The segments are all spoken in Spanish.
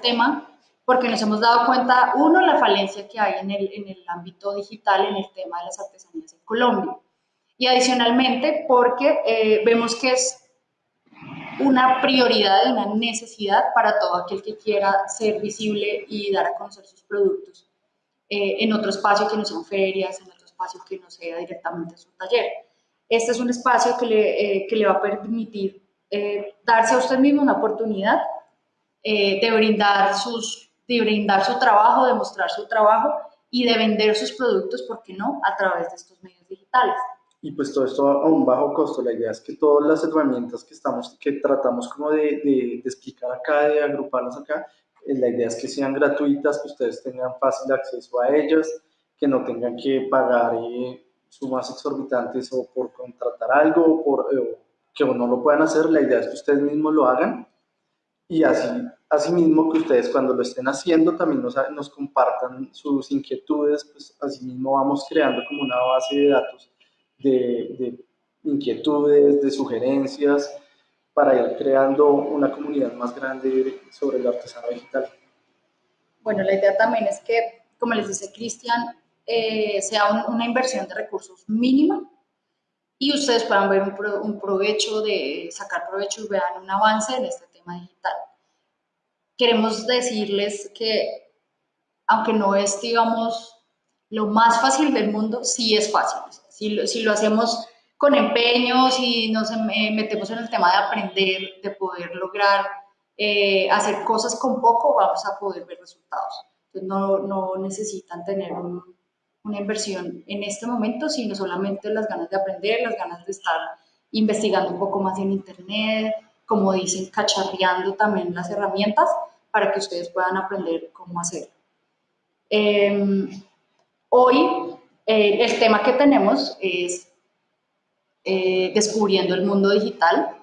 tema porque nos hemos dado cuenta, uno, la falencia que hay en el, en el ámbito digital, en el tema de las artesanías en Colombia. Y adicionalmente, porque eh, vemos que es una prioridad una necesidad para todo aquel que quiera ser visible y dar a conocer sus productos eh, en otro espacio que no sean ferias, en otro espacio que no sea directamente su taller. Este es un espacio que le, eh, que le va a permitir darse a usted mismo una oportunidad de brindar sus de brindar su trabajo, de mostrar su trabajo y de vender sus productos, ¿por qué no?, a través de estos medios digitales. Y pues todo esto a un bajo costo. La idea es que todas las herramientas que, estamos, que tratamos como de, de, de explicar acá, de agruparlas acá, eh, la idea es que sean gratuitas, que ustedes tengan fácil acceso a ellas, que no tengan que pagar eh, sumas exorbitantes o por contratar algo o por, eh, que no lo puedan hacer. La idea es que ustedes mismos lo hagan y así asimismo que ustedes cuando lo estén haciendo también nos, nos compartan sus inquietudes, pues asimismo vamos creando como una base de datos de, de inquietudes, de sugerencias, para ir creando una comunidad más grande sobre el artesano digital. Bueno, la idea también es que, como les dice Cristian, eh, sea una inversión de recursos mínima y ustedes puedan ver un, un provecho de sacar provecho y vean un avance en este digital queremos decirles que, aunque no es, digamos, lo más fácil del mundo, sí es fácil. Si lo, si lo hacemos con empeño, si nos metemos en el tema de aprender, de poder lograr eh, hacer cosas con poco, vamos a poder ver resultados. Entonces no, no necesitan tener una inversión en este momento, sino solamente las ganas de aprender, las ganas de estar investigando un poco más en Internet, como dicen, cacharreando también las herramientas para que ustedes puedan aprender cómo hacerlo. Em, hoy eh, el tema que tenemos es eh, descubriendo el mundo digital.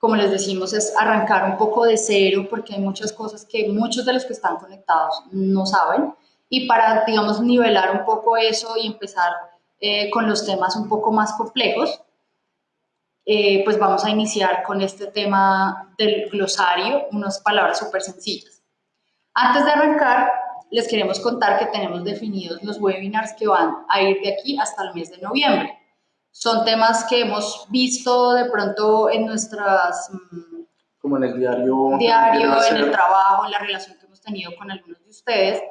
Como les decimos, es arrancar un poco de cero porque hay muchas cosas que muchos de los que están conectados no saben. Y para, digamos, nivelar un poco eso y empezar eh, con los temas un poco más complejos, eh, pues vamos a iniciar con este tema del glosario, unas palabras súper sencillas. Antes de arrancar, les queremos contar que tenemos definidos los webinars que van a ir de aquí hasta el mes de noviembre. Son temas que hemos visto de pronto en nuestras... Mm, Como en el diario. Diario, en el trabajo, en la relación que hemos tenido con algunos de ustedes,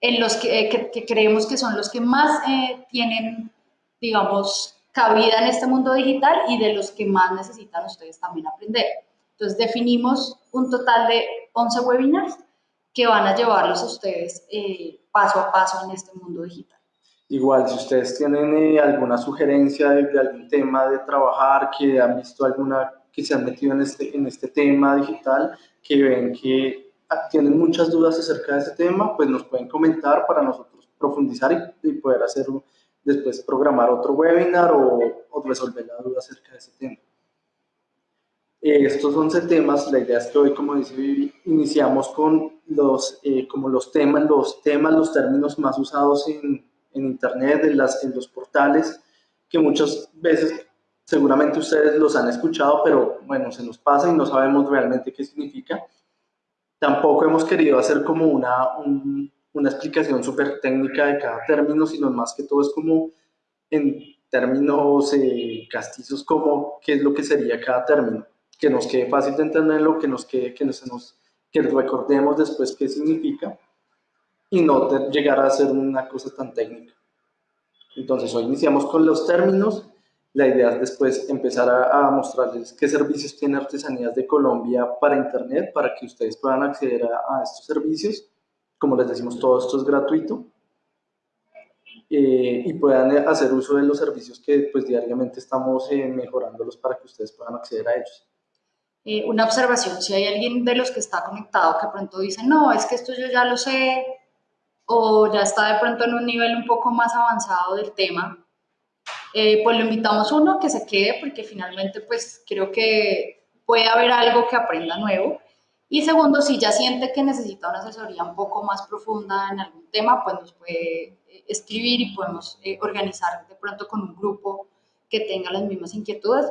en los que, que, creemos que son los que más eh, tienen, digamos, cabida en este mundo digital y de los que más necesitan ustedes también aprender. Entonces definimos un total de 11 webinars que van a llevarlos a ustedes eh, paso a paso en este mundo digital. Igual, si ustedes tienen eh, alguna sugerencia de, algún tema de trabajar, que han visto alguna, que se han metido en este, en este tema digital, que ven que ah, tienen muchas dudas acerca de ese tema, pues nos pueden comentar para nosotros profundizar y, y poder hacer después programar otro webinar o, resolver la duda acerca de ese tema. Eh, estos 11 temas, la idea es que hoy, como dice Vivi, iniciamos con los, eh, como los temas, los temas, los términos más usados en, en Internet, en, las, en los portales, que muchas veces seguramente ustedes los han escuchado, pero bueno, se nos pasa y no sabemos realmente qué significa. Tampoco hemos querido hacer como una, un, una explicación súper técnica de cada término, sino más que todo es como en términos eh, castizos, como qué es lo que sería cada término, que nos quede fácil de entenderlo, que nos quede, que, nos, que recordemos después qué significa y no llegar a ser una cosa tan técnica. Entonces hoy iniciamos con los términos, la idea es después empezar a, a, mostrarles qué servicios tiene Artesanías de Colombia para Internet, para que ustedes puedan acceder a, a estos servicios como les decimos, todo esto es gratuito eh, y puedan hacer uso de los servicios que pues diariamente estamos eh, mejorándolos para que ustedes puedan acceder a ellos. Eh, una observación, si hay alguien de los que está conectado que pronto dice, no, es que esto yo ya lo sé, o ya está de pronto en un nivel un poco más avanzado del tema, pues lo invitamos uno que se quede porque finalmente pues creo que puede haber algo que aprenda nuevo y segundo, si ya siente que necesita una asesoría un poco más profunda en algún tema, pues nos puede eh, escribir y podemos eh, organizar de pronto con un grupo que tenga las mismas inquietudes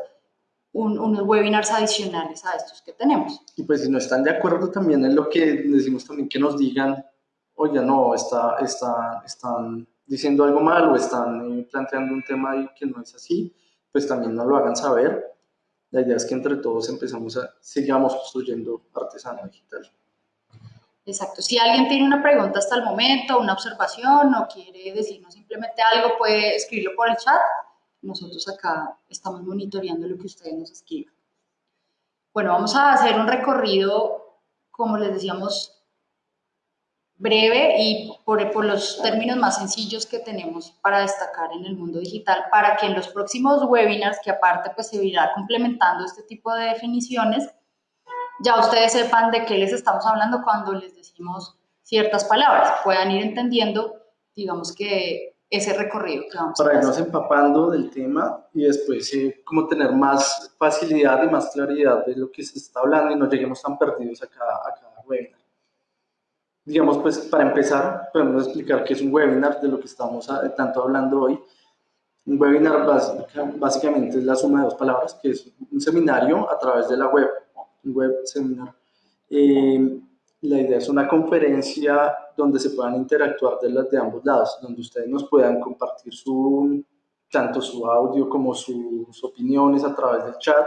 unos webinars adicionales a estos que tenemos. Y pues si no están de acuerdo también en lo que decimos también que nos digan, oye, no, está, está, están diciendo algo mal o están eh, planteando un tema que no es así, pues también nos lo hagan saber. La idea es que entre todos empezamos a, sigamos construyendo artesano digital. Exacto. Si alguien tiene una pregunta hasta el momento, una observación o quiere decirnos simplemente algo, puede escribirlo por el chat nosotros acá estamos monitoreando lo que ustedes nos escriban. Bueno, vamos a hacer un recorrido, como les decíamos, breve y por, por, los términos más sencillos que tenemos para destacar en el mundo digital, para que en los próximos webinars, que aparte pues se irá complementando este tipo de definiciones, ya ustedes sepan de qué les estamos hablando cuando les decimos ciertas palabras, puedan ir entendiendo, digamos que ese recorrido que vamos Para irnos empapando del tema y después eh, como tener más facilidad y más claridad de lo que se está hablando y no lleguemos tan perdidos a cada, a cada webinar. Digamos, pues para empezar, podemos explicar qué es un webinar de lo que estamos ah, tanto hablando hoy. Un webinar básicamente es la suma de dos palabras, que es un seminario a través de la web, un web seminar. Eh, la idea es una conferencia donde se puedan interactuar de, de ambos lados, donde ustedes nos puedan compartir su, tanto su audio como sus opiniones a través del chat.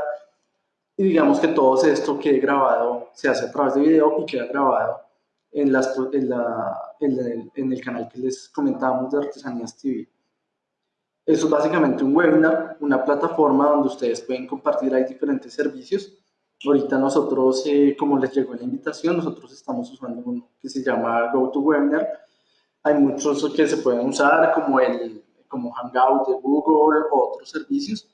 Y digamos que todo esto quede grabado, se hace a través de video y queda grabado en, las, en, la, en, el, en el canal que les comentábamos de Artesanías TV. Eso es básicamente un webinar, una plataforma donde ustedes pueden compartir ahí diferentes servicios Ahorita nosotros, eh, como les llegó la invitación, nosotros estamos usando uno que se llama GoToWebinar. Hay muchos que se pueden usar, como el como Hangout de Google o otros servicios,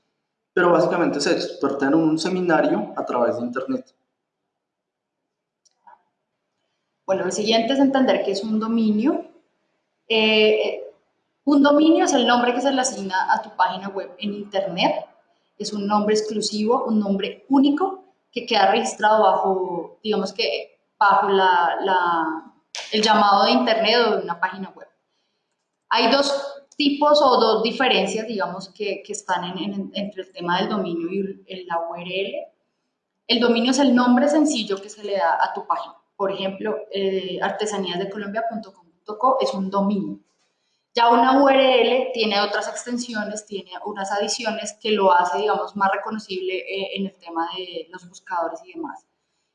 pero básicamente es esto, en un seminario a través de Internet. Bueno, lo siguiente es entender que es un dominio. Eh, un dominio es el nombre que se le asigna a tu página web en Internet. Es un nombre exclusivo, un nombre único que queda registrado bajo, digamos que, bajo la, el llamado de Internet o de una página web. Hay dos tipos o dos diferencias, digamos, que, que están en, entre el tema del dominio y la URL. El dominio es el nombre sencillo que se le da a tu página. Por ejemplo, eh, artesaníasdecolombia.com.co es un dominio. Ya una URL tiene otras extensiones, tiene unas adiciones que lo hace, digamos, más reconocible eh, en el tema de los buscadores y demás.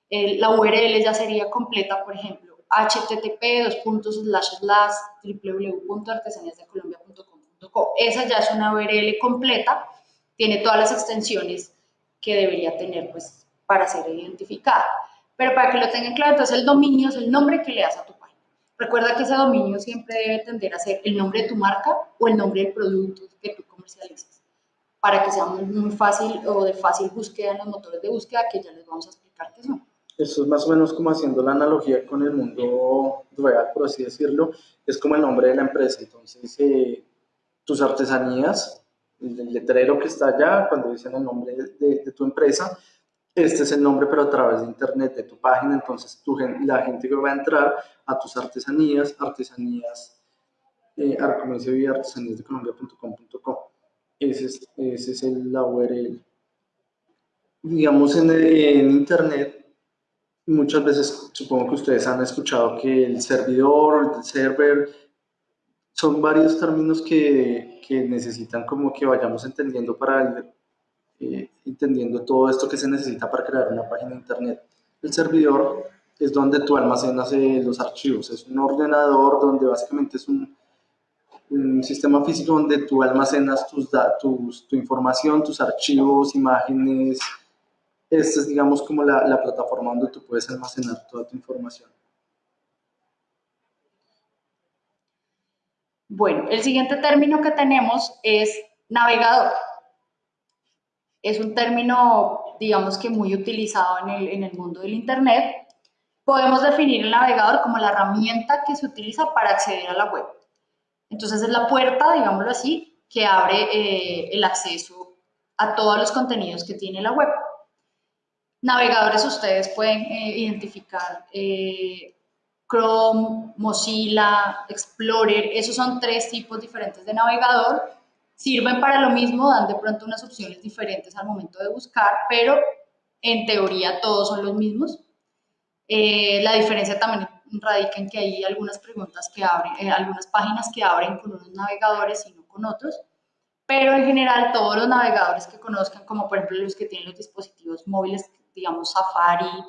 la URL ya sería completa, por ejemplo, http www.artesaníasdecolombia.com.co. Esa ya es una URL completa, tiene todas las extensiones que debería tener pues, para ser identificada. Pero para que lo tengan claro, entonces el dominio es el nombre que le das a tu Recuerda que ese dominio siempre debe tender a ser el nombre de tu marca o el nombre del producto que tú comercializas, para que sea muy, fácil o de fácil búsqueda en los motores de búsqueda que ya les vamos a explicar qué son. Eso es más o menos como haciendo la analogía con el mundo real, por así decirlo, es como el nombre de la empresa. Entonces, eh, tus artesanías, el letrero que está allá, cuando dicen el nombre de tu empresa, este es el nombre, pero a través de internet de tu página, entonces la gente que va a entrar a tus artesanías, artesanías, eh. Ese es, el, la URL. Digamos en, internet, muchas veces supongo que ustedes han escuchado que el servidor, el server, son varios términos que, que necesitan como que vayamos entendiendo para el, eh, entendiendo todo esto que se necesita para crear una página de internet. El servidor es donde tú almacenas eh, los archivos, es un ordenador donde básicamente es un, un sistema físico donde tú almacenas tus datos, tu información, tus archivos, imágenes. Esta es, digamos, como la, la plataforma donde tú puedes almacenar toda tu información. Bueno, el siguiente término que tenemos es navegador es un término, digamos que muy utilizado en el, mundo del Internet. Podemos definir el navegador como la herramienta que se utiliza para acceder a la web. Entonces es la puerta, digámoslo así, que abre eh, el acceso a todos los contenidos que tiene la web. Navegadores ustedes pueden eh, identificar eh, Chrome, Mozilla, Explorer, esos son tres tipos diferentes de navegador sirven para lo mismo, dan de pronto unas opciones diferentes al momento de buscar, pero en teoría todos son los mismos. Eh, la diferencia también radica en que hay algunas preguntas que abren, eh, algunas páginas que abren con unos navegadores y no con otros, pero en general todos los navegadores que conozcan, como por ejemplo los que tienen los dispositivos móviles, digamos Safari,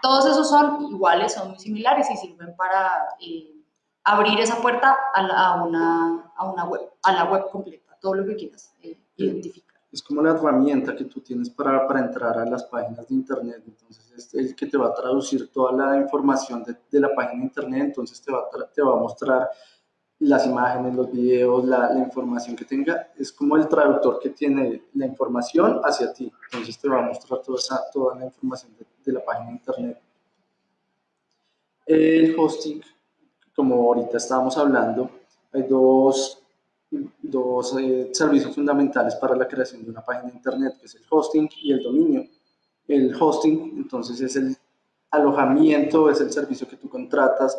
todos esos son iguales, son muy similares y sirven para eh, abrir esa puerta a, una, a, una web, a la web completa, todo lo que quieras identificar es como la herramienta que tú tienes para, para, entrar a las páginas de internet. Entonces, es el que te va a traducir toda la información de, de la página de internet. Entonces, te va, a te va a mostrar las imágenes, los videos, la, la, información que tenga. Es como el traductor que tiene la información hacia ti. Entonces, te va a mostrar toda, esa, toda la información de, de la página de internet. El hosting, como ahorita estábamos hablando, hay dos dos eh, servicios fundamentales para la creación de una página de internet, que es el hosting y el dominio. El hosting, entonces, es el alojamiento, es el servicio que tú contratas,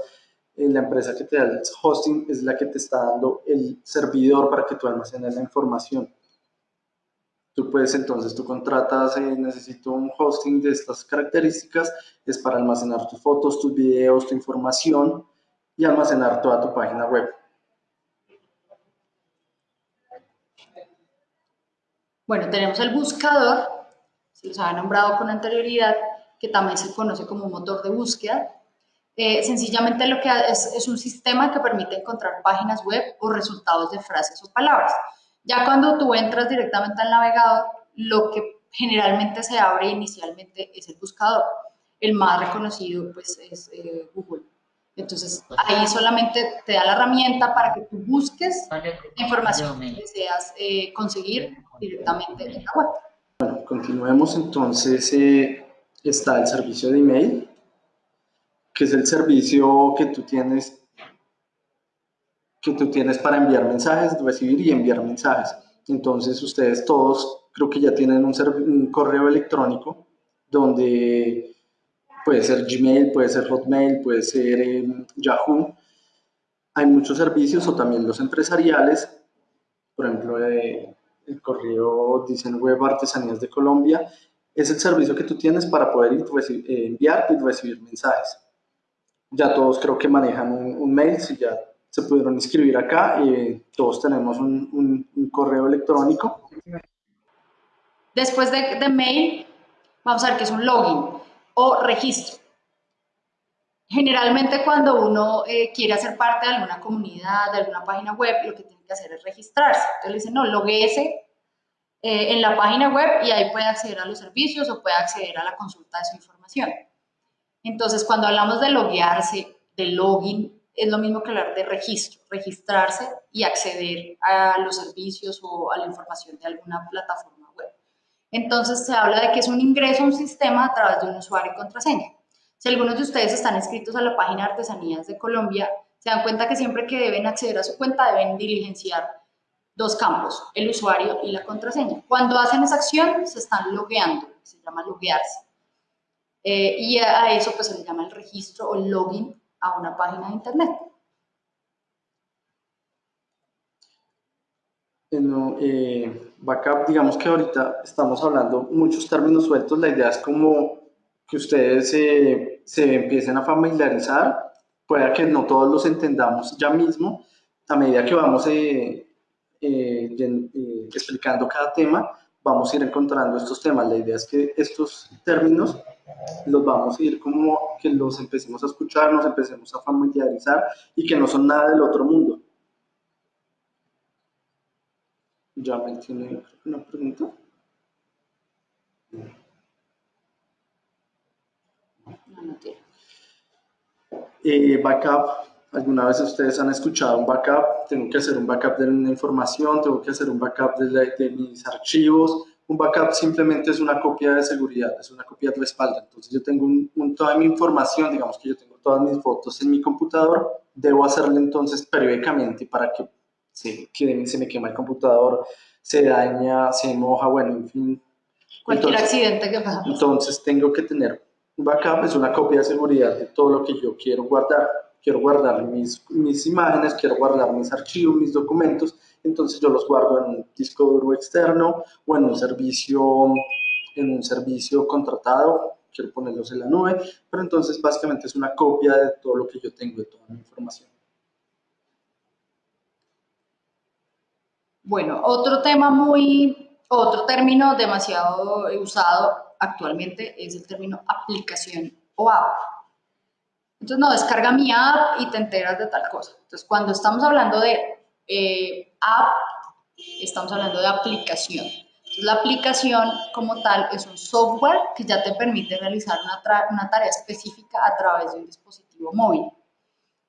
eh, la empresa que te da el hosting es la que te está dando el servidor para que tú almacenes la información. Tú puedes entonces, tú contratas, eh, necesito un hosting de estas características, es para almacenar tus fotos, tus videos, tu información y almacenar toda tu página web. Bueno, tenemos el buscador, se los había nombrado con anterioridad, que también se conoce como motor de búsqueda. Eh, sencillamente lo que es, es un sistema que permite encontrar páginas web o resultados de frases o palabras. Ya cuando tú entras directamente al navegador, lo que generalmente se abre inicialmente es el buscador. El más reconocido pues es eh, Google. Entonces, ahí solamente te da la herramienta para que tú busques la información que deseas eh, conseguir directamente en la web. Bueno, continuemos entonces. Eh, está el servicio de email, que es el servicio que tú tienes que tú tienes para enviar mensajes, recibir y enviar mensajes. Entonces, ustedes todos creo que ya tienen un, un correo electrónico donde puede ser Gmail, puede ser Hotmail, puede ser eh, Yahoo. Hay muchos servicios o también los empresariales, por ejemplo, eh, el correo dicen Web Artesanías de Colombia, es el servicio que tú tienes para poder eh, enviar y recibir mensajes. Ya todos creo que manejan un, mail, si ya se pudieron inscribir acá, y todos tenemos un, correo electrónico. Después de, de mail, vamos a ver qué es un login o registro. Generalmente cuando uno eh, quiere hacer parte de alguna comunidad, de alguna página web, lo que tiene que hacer es registrarse. Entonces le dicen, no, logueese eh, en la página web y ahí puede acceder a los servicios o puede acceder a la consulta de su información. Entonces, cuando hablamos de loguearse, de login, es lo mismo que hablar de registro, registrarse y acceder a los servicios o a la información de alguna plataforma entonces se habla de que es un ingreso a un sistema a través de un usuario y contraseña. Si algunos de ustedes están inscritos a la página Artesanías de Colombia, se dan cuenta que siempre que deben acceder a su cuenta deben diligenciar dos campos, el usuario y la contraseña. Cuando hacen esa acción se están logueando, se llama loguearse. Eh, y a eso pues se le llama el registro o el login a una página de internet. No, eh, backup, digamos que ahorita estamos hablando muchos términos sueltos, la idea es como que ustedes se empiecen a familiarizar, pueda que no todos los entendamos ya mismo, a medida que vamos eh, eh, explicando cada tema, vamos a ir encontrando estos temas. La idea es que estos términos los vamos a ir como que los empecemos a escuchar, nos empecemos a familiarizar y que no son nada del otro mundo. Ya mencioné una pregunta. Eh, backup. ¿Alguna vez ustedes han escuchado un backup? Tengo que hacer un backup de una información, tengo que hacer un backup de, de mis archivos. Un backup simplemente es una copia de seguridad, es una copia de respaldo. Entonces yo tengo un, toda mi información, digamos que yo tengo todas mis fotos en mi computador, debo hacerlo entonces periódicamente para que se, se me quema el computador, se daña, se moja, bueno, en fin. Cualquier accidente que pasa. Entonces tengo que tener un backup, es una copia de seguridad de todo lo que yo quiero guardar. quiero guardar mis, mis imágenes, quiero guardar mis archivos, mis documentos, entonces yo los guardo en un disco duro externo o en un servicio, en un servicio contratado, quiero ponerlos en la nube, pero entonces básicamente es una copia de todo lo que yo tengo, de toda mi información. Bueno, otro tema muy, otro término demasiado usado actualmente es el término aplicación o app. Entonces, no, descarga mi app y te enteras de tal cosa. Entonces, cuando estamos hablando de eh, app, estamos hablando de aplicación. Entonces, la aplicación como tal es un software que ya te permite realizar una, una tarea específica a través de un dispositivo móvil.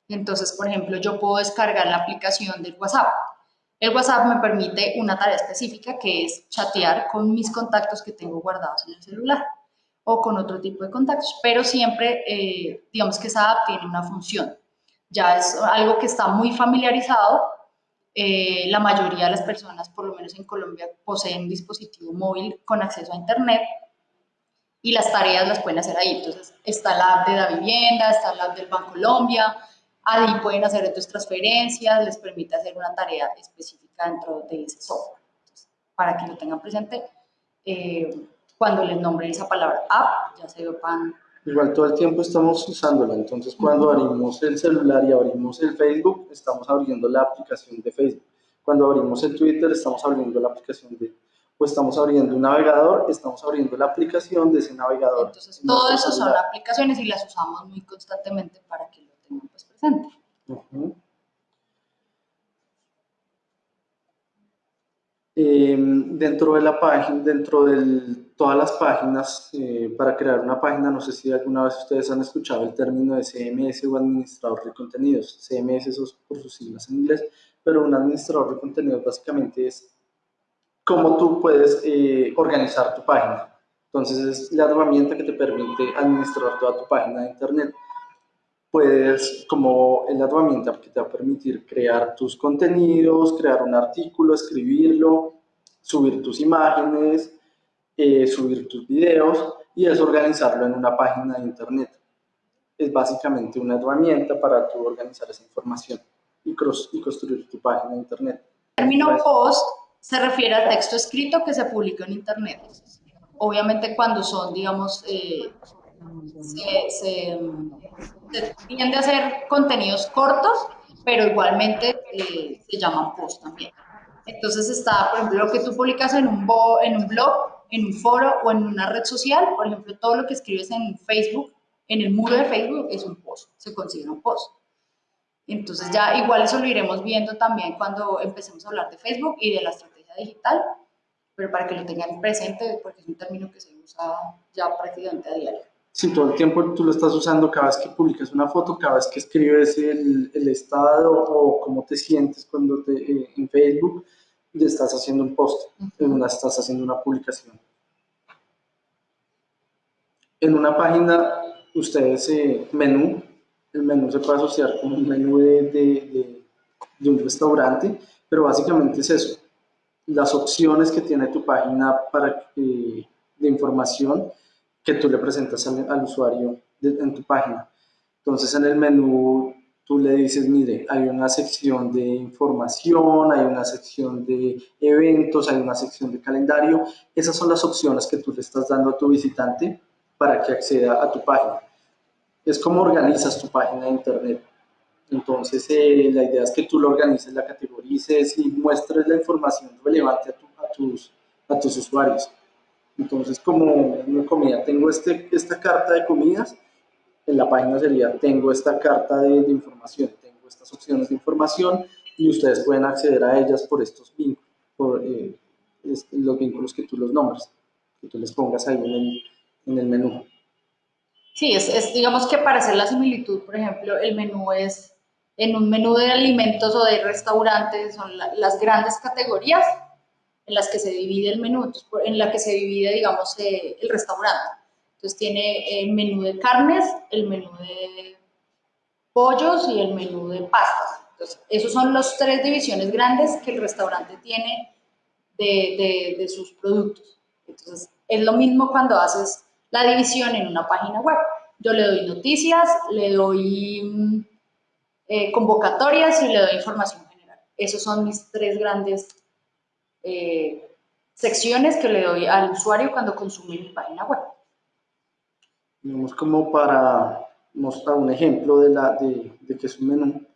Entonces, por ejemplo, yo puedo descargar la aplicación del WhatsApp el WhatsApp me permite una tarea específica que es chatear con mis contactos que tengo guardados en el celular o con otro tipo de contactos, pero siempre, eh, digamos que esa app tiene una función. Ya es algo que está muy familiarizado. Eh, la mayoría de las personas, por lo menos en Colombia, poseen un dispositivo móvil con acceso a Internet y las tareas las pueden hacer ahí. Entonces, está la app de la vivienda, está la app del Banco Colombia, Ahí pueden hacer otras transferencias, les permite hacer una tarea específica dentro de ese software. para que lo tengan presente, eh, cuando les nombren esa palabra app, ya se pan. Igual todo el tiempo estamos usándola, entonces cuando abrimos el celular y abrimos el Facebook, estamos abriendo la aplicación de Facebook. Cuando abrimos el Twitter, estamos abriendo la aplicación de o estamos abriendo un navegador, estamos abriendo la aplicación de ese navegador. Entonces, todo eso son aplicaciones y las usamos muy constantemente para que lo tengan pues, Em, dentro de la página, dentro de todas las páginas, eh, para crear una página, no sé si alguna vez ustedes han escuchado el término de CMS o administrador de contenidos. CMS es por sus siglas en inglés, pero un administrador de contenidos básicamente es cómo tú puedes eh, organizar tu página. Entonces es la herramienta que te permite administrar toda tu página de internet puedes, como en la herramienta que te va a permitir crear tus contenidos, crear un artículo, escribirlo, subir tus imágenes, eh, subir tus videos y es organizarlo en una página de internet. Es básicamente una herramienta para tú organizar esa información y, y construir tu página de internet. El término post se refiere al texto escrito que se publica en internet. Obviamente cuando son, digamos, eh, se, tiende a hacer contenidos cortos, pero igualmente eh, se llaman post también. Entonces está, por ejemplo, lo que tú publicas en un, en un blog, en un foro o en una red social, por ejemplo, todo lo que escribes en Facebook, en el muro de Facebook, es un post, se considera un post. Entonces ya igual eso lo iremos viendo también cuando empecemos a hablar de Facebook y de la estrategia digital, pero para que lo tengan presente, porque es un término que se usa ya prácticamente a diario si todo el tiempo tú lo estás usando cada vez que publicas una foto, cada vez que escribes el, el estado o cómo te sientes cuando te, eh, en Facebook, le estás haciendo un post, en una, estás haciendo una publicación. En una página, ustedes, eh, menú, el menú se puede asociar con un menú de, de, de un restaurante, pero básicamente es eso, las opciones que tiene tu página para, eh, de información que tú le presentas al, usuario en tu página. Entonces en el menú tú le dices, mire, hay una sección de información, hay una sección de eventos, hay una sección de calendario. Esas son las opciones que tú le estás dando a tu visitante para que acceda a tu página. Es como organizas tu página de internet. Entonces eh, la idea es que tú lo organices, la categorices y muestres la información relevante a, tus, a tus usuarios. Entonces, como una comida, tengo este, esta carta de comidas, en la página sería, tengo esta carta de, información, tengo estas opciones de información y ustedes pueden acceder a ellas por estos vínculos, por eh, los vínculos que tú los nombres, que tú les pongas ahí en el, en el menú. Sí, es, es, digamos que para hacer la similitud, por ejemplo, el menú es, en un menú de alimentos o de restaurantes, son las grandes categorías, en las que se divide el menú, en la que se divide, digamos, eh, el restaurante. Entonces tiene el menú de carnes, el menú de pollos y el menú de pastas. Entonces, esos son las tres divisiones grandes que el restaurante tiene de, de, sus productos. Entonces, es lo mismo cuando haces la división en una página web. Yo le doy noticias, le doy mm, eh, convocatorias y le doy información general. Esos son mis tres grandes eh, secciones que le doy al usuario cuando consume mi página web. Vamos como para mostrar un ejemplo de, la, de, de que es un menú.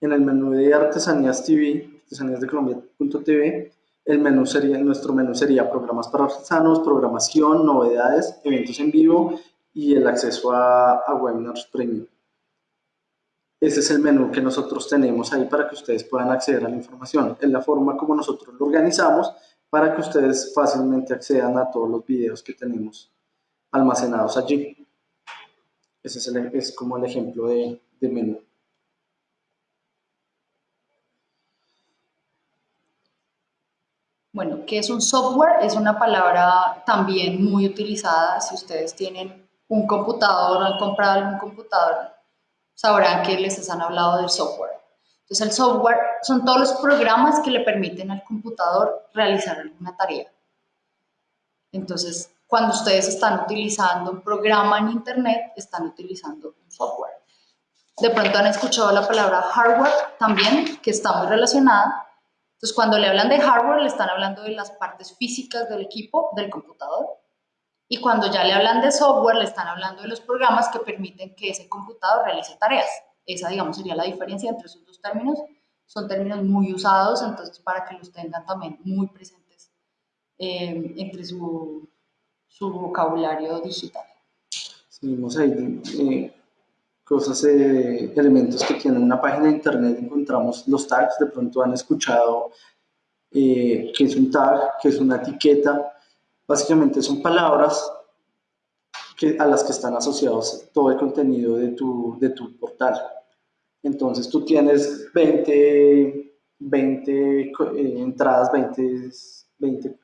En el menú de Artesanías TV, artesanías de Colombia.tv, el menú sería, nuestro menú sería programas para artesanos, programación, novedades, eventos en vivo y el acceso a, a webinars premium. Ese es el menú que nosotros tenemos ahí para que ustedes puedan acceder a la información. Es la forma como nosotros lo organizamos para que ustedes fácilmente accedan a todos los videos que tenemos almacenados allí. Ese es, es como el ejemplo de, de menú. Bueno, ¿qué es un software? Es una palabra también muy utilizada. Si ustedes tienen un computador o han comprado algún computador, sabrán que les han hablado del software. Entonces, el software son todos los programas que le permiten al computador realizar alguna tarea. Entonces, cuando ustedes están utilizando un programa en Internet, están utilizando un software. De pronto han escuchado la palabra hardware también, que está muy relacionada. Entonces, cuando le hablan de hardware, le están hablando de las partes físicas del equipo, del computador. Y cuando ya le hablan de software, le están hablando de los programas que permiten que ese computador realice tareas. Esa, digamos, sería la diferencia entre esos dos términos. Son términos muy usados, entonces para que los tengan también muy presentes eh, entre su, su, vocabulario digital. Seguimos ahí eh, cosas, eh, elementos que tiene una página de internet, encontramos los tags, de pronto han escuchado eh, que es un tag, que es una etiqueta, básicamente son palabras que, a las que están asociados todo el contenido de tu, de tu portal. Entonces tú tienes 20, 20 eh, entradas, 20, 20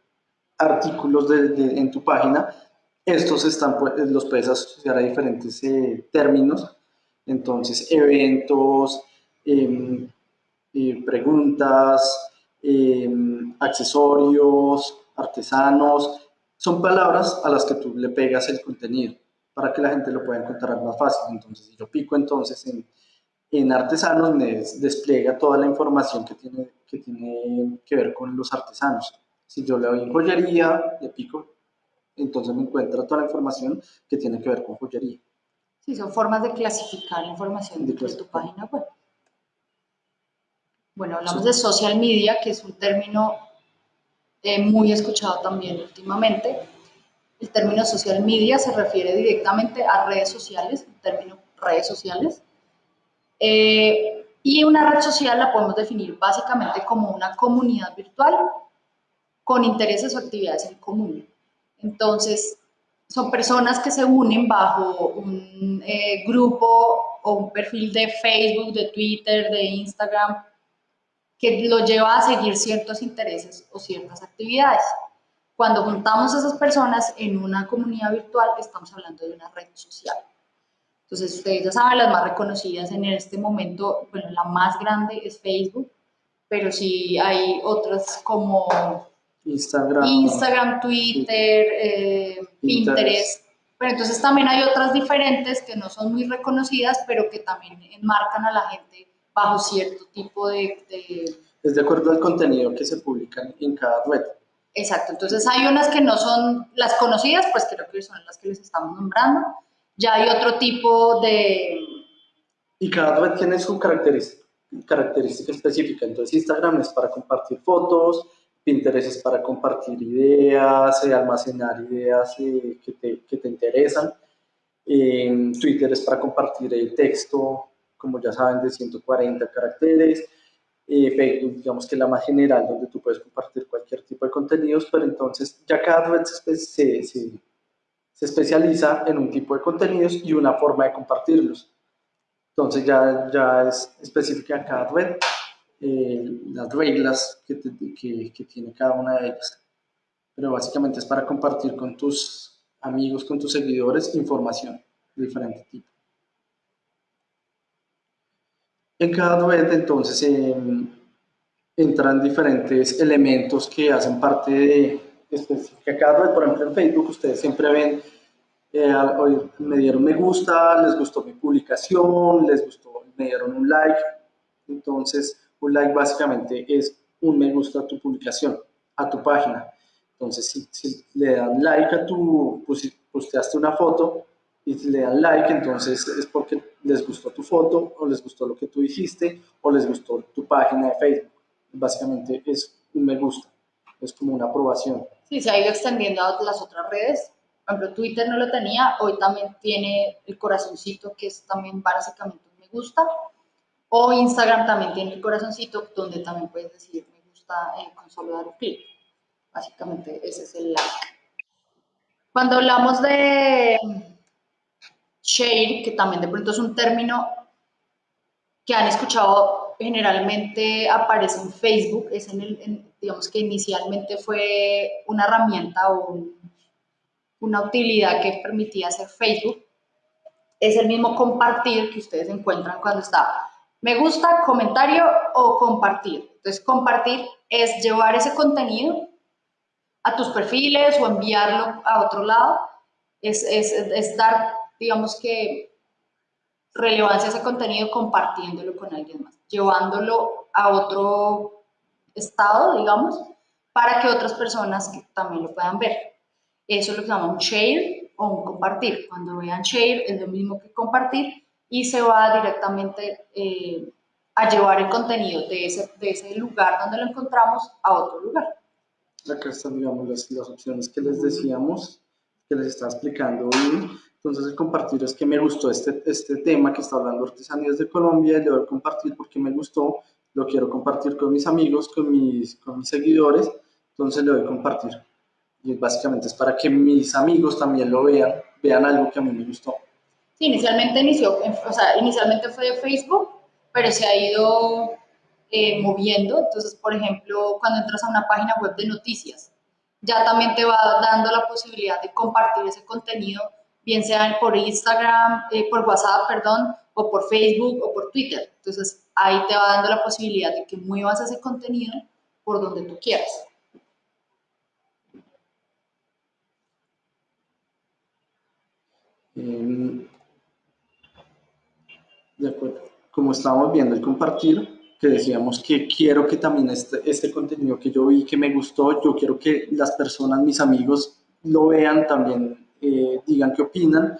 artículos en tu página. Estos están, pues, los puedes asociar a diferentes eh, términos. Entonces, eventos, em, eh, preguntas, em, accesorios, artesanos, son palabras a las que tú le pegas el contenido para que la gente lo pueda encontrar más fácil. Entonces, si yo pico entonces en en artesanos me despliega toda la información que tiene, que tiene que ver con los artesanos. Si yo le doy en joyería, le pico, entonces me encuentra toda la información que tiene que ver con joyería. Sí, son formas de clasificar la información de, tu página web. Bueno, hablamos de social media, que es un término eh, muy escuchado también últimamente. El término social media se refiere directamente a redes sociales, el término redes sociales. Eh, y una red social la podemos definir básicamente como una comunidad virtual con intereses o actividades en común. Entonces, son personas que se unen bajo un eh, grupo o un perfil de Facebook, de Twitter, de Instagram, que lo lleva a seguir ciertos intereses o ciertas actividades. Cuando juntamos a esas personas en una comunidad virtual, estamos hablando de una red social. Entonces, ustedes ya saben, las más reconocidas en este momento, bueno, la más grande es Facebook, pero sí hay otras como Instagram, Instagram Twitter, eh, Pinterest. Pero entonces también hay otras diferentes que no son muy reconocidas, pero que también enmarcan a la gente bajo cierto tipo de... de... Es de acuerdo al contenido que se publica en cada red. Exacto, entonces hay unas que no son las conocidas, pues creo que son las que les estamos nombrando, ya hay otro tipo de... Y cada red tiene su característica, característica específica. Entonces Instagram es para compartir fotos, Pinterest es para compartir ideas, eh, almacenar ideas eh, que, te, que, te, interesan. Eh, Twitter es para compartir el texto, como ya saben, de 140 caracteres. Facebook, digamos que es la más general, donde tú puedes compartir cualquier tipo de contenidos, pero entonces ya cada red se, se, se especializa en un tipo de contenidos y una forma de compartirlos. Entonces ya, ya es específica en cada red eh, las reglas que, que, que, tiene cada una de ellas. Pero básicamente es para compartir con tus amigos, con tus seguidores, información de diferente tipo. En cada red entonces em, entran diferentes elementos que hacen parte de, específica cada red. Por ejemplo, en Facebook ustedes siempre ven, eh, me dieron me gusta, les gustó mi publicación, les gustó me dieron un like. Entonces, un like básicamente es un me gusta a tu publicación, a tu página. Entonces, si, si le dan like a tu, pues, posteaste una foto y le dan like, entonces es porque les gustó tu foto o les gustó lo que tú dijiste o les gustó tu página de Facebook. Básicamente es un me gusta, es como una aprobación. Sí, se ha ido extendiendo a las otras redes. Por ejemplo, Twitter no lo tenía, hoy también tiene el corazoncito, que es también básicamente un me gusta. O Instagram también tiene el corazoncito, donde también puedes decir me gusta eh, con solo dar un clic. Básicamente ese es el like. Cuando hablamos de share, que también de pronto es un término que han escuchado generalmente aparece en Facebook, es en el, digamos que inicialmente fue una herramienta o una utilidad que permitía hacer Facebook, es el mismo compartir que ustedes encuentran cuando está me gusta, comentario o compartir. Entonces, compartir es llevar ese contenido a tus perfiles o enviarlo a otro lado. Es, es, es dar, digamos que, relevancia a ese contenido compartiéndolo con alguien más, llevándolo a otro estado, digamos, para que otras personas también lo puedan ver. Eso es lo que se llama un share o un compartir. Cuando vean share es lo mismo que compartir y se va directamente eh, a llevar el contenido de ese, de ese lugar donde lo encontramos a otro lugar. Acá están, digamos, las, las opciones que les decíamos, que les estaba explicando hoy. Entonces, el compartir es que me gustó este, este tema que está hablando Artesanías de Colombia, le doy compartir porque me gustó, lo quiero compartir con mis amigos, con mis, con mis seguidores, entonces le doy compartir. Y básicamente es para que mis amigos también lo vean, vean algo que a mí me gustó. Sí, inicialmente inició, o sea, inicialmente fue de Facebook, pero se ha ido eh, moviendo. Entonces, por ejemplo, cuando entras a una página web de noticias, ya también te va dando la posibilidad de compartir ese contenido, bien sea por Instagram, eh, por WhatsApp, perdón, o por Facebook o por Twitter. Entonces, ahí te va dando la posibilidad de que muevas ese contenido por donde tú quieras. Em, de acuerdo. Como estábamos viendo el compartir, que decíamos que quiero que también este, este contenido que yo vi, que me gustó, yo quiero que las personas, mis amigos, lo vean también, eh, digan qué opinan.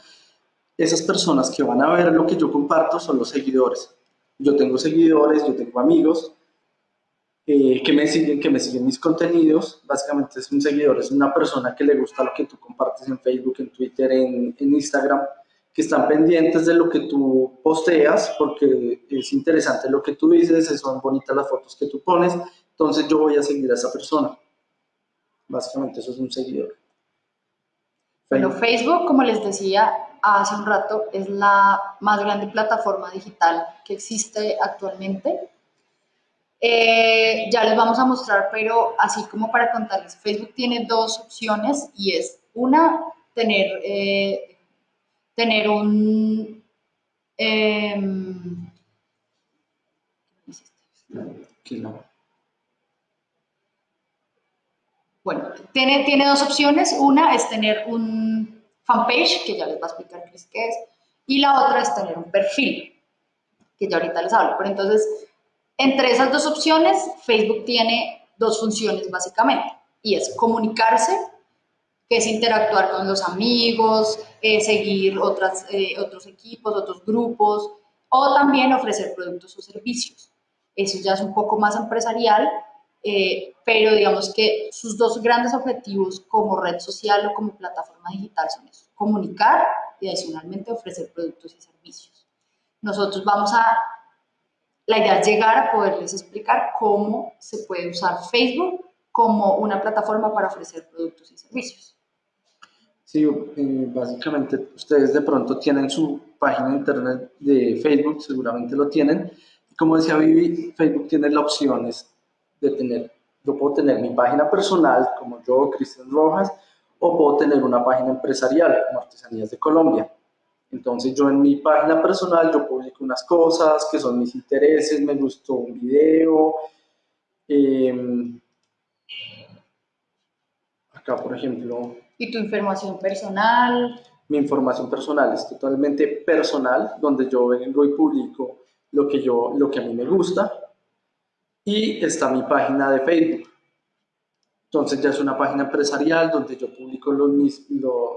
Esas personas que van a ver lo que yo comparto son los seguidores. Yo tengo seguidores, yo tengo amigos eh, que me siguen, que me siguen mis contenidos. Básicamente es un seguidor, es una persona que le gusta lo que tú compartes en Facebook, en Twitter, en, en Instagram que están pendientes de lo que tú posteas, porque es interesante lo que tú dices, son bonitas las fotos que tú pones, entonces yo voy a seguir a esa persona. Básicamente eso es un seguidor. Bueno, Facebook, como les decía hace un rato, es la más grande plataforma digital que existe actualmente. Eh, ya les vamos a mostrar, pero así como para contarles, Facebook tiene dos opciones y es una, tener eh, tener un... Em, bueno, tiene, tiene dos opciones. Una es tener un fanpage, que ya les va a explicar qué es, y la otra es tener un perfil, que ya ahorita les hablo. Pero entonces, entre esas dos opciones, Facebook tiene dos funciones básicamente, y es comunicarse que es interactuar con los amigos, eh, seguir otras, eh, otros equipos, otros grupos, o también ofrecer productos o servicios. Eso ya es un poco más empresarial, eh, pero digamos que sus dos grandes objetivos como red social o como plataforma digital son eso, comunicar y adicionalmente ofrecer productos y servicios. Nosotros vamos a, la idea es llegar a poderles explicar cómo se puede usar Facebook como una plataforma para ofrecer productos y servicios. Sí, eh, básicamente ustedes de pronto tienen su página de internet de Facebook, seguramente lo tienen. Como decía Vivi, Facebook tiene las opciones de tener, yo puedo tener mi página personal, como yo, Cristian Rojas, o puedo tener una página empresarial, como Artesanías de Colombia. Entonces yo en mi página personal yo publico unas cosas que son mis intereses, me gustó un video. Em, acá, por ejemplo, ¿Y tu información personal? Mi información personal es totalmente personal, donde yo vengo y publico lo que, yo, lo que a mí me gusta. Y está mi página de Facebook. Entonces ya es una página empresarial donde yo publico los, mis,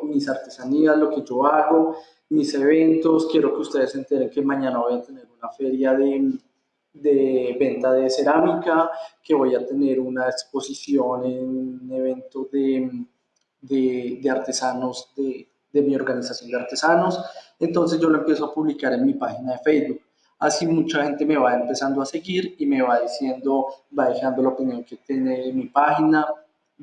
mis artesanías, lo que yo hago, mis eventos. Quiero que ustedes se enteren que mañana voy a tener una feria de, de venta de cerámica, que voy a tener una exposición en un evento de, de, de artesanos de, de mi organización de artesanos. Entonces yo lo empiezo a publicar en mi página de Facebook. Así mucha gente me va empezando a seguir y me va diciendo, va dejando la opinión que tiene mi página,